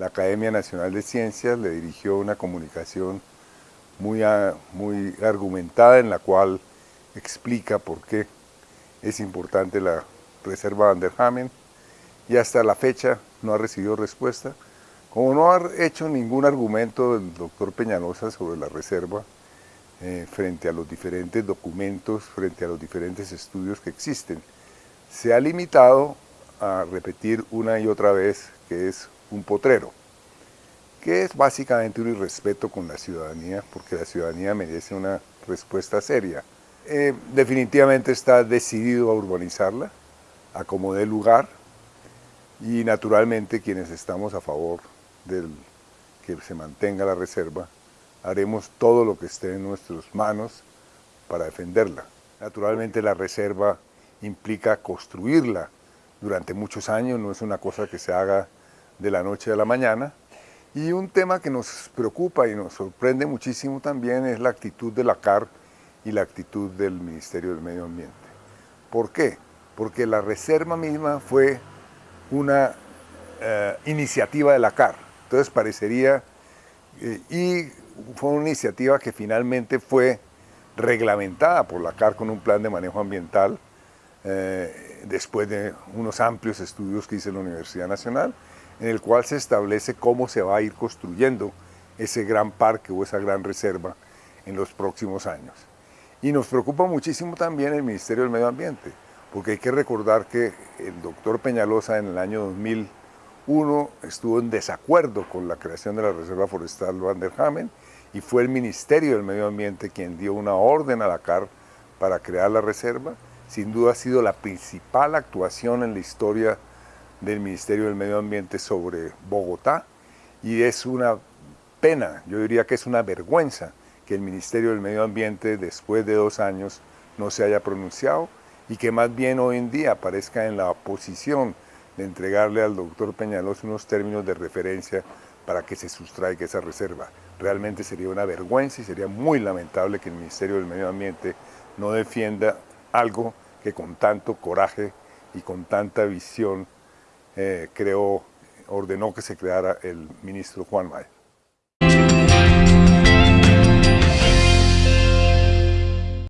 la Academia Nacional de Ciencias le dirigió una comunicación muy, muy argumentada en la cual explica por qué es importante la reserva Van der Hamen y hasta la fecha no ha recibido respuesta. Como no ha hecho ningún argumento el doctor Peñalosa sobre la reserva eh, frente a los diferentes documentos, frente a los diferentes estudios que existen, se ha limitado a repetir una y otra vez que es un potrero, que es básicamente un irrespeto con la ciudadanía, porque la ciudadanía merece una respuesta seria. Eh, definitivamente está decidido a urbanizarla, a como dé lugar, y naturalmente quienes estamos a favor de que se mantenga la reserva, haremos todo lo que esté en nuestras manos para defenderla. Naturalmente la reserva implica construirla durante muchos años, no es una cosa que se haga de la noche a la mañana. Y un tema que nos preocupa y nos sorprende muchísimo también es la actitud de la CAR y la actitud del Ministerio del Medio Ambiente. ¿Por qué? Porque la reserva misma fue una eh, iniciativa de la CAR. Entonces parecería, eh, y fue una iniciativa que finalmente fue reglamentada por la CAR con un plan de manejo ambiental eh, después de unos amplios estudios que hizo la Universidad Nacional, en el cual se establece cómo se va a ir construyendo ese gran parque o esa gran reserva en los próximos años. Y nos preocupa muchísimo también el Ministerio del Medio Ambiente, porque hay que recordar que el doctor Peñalosa en el año 2001 estuvo en desacuerdo con la creación de la Reserva Forestal Van der Hamen y fue el Ministerio del Medio Ambiente quien dio una orden a la CAR para crear la reserva sin duda ha sido la principal actuación en la historia del Ministerio del Medio Ambiente sobre Bogotá y es una pena, yo diría que es una vergüenza que el Ministerio del Medio Ambiente después de dos años no se haya pronunciado y que más bien hoy en día aparezca en la posición de entregarle al doctor Peñalos unos términos de referencia para que se sustraiga esa reserva. Realmente sería una vergüenza y sería muy lamentable que el Ministerio del Medio Ambiente no defienda algo que con tanto coraje y con tanta visión eh, creó, ordenó que se creara el ministro Juan Maya.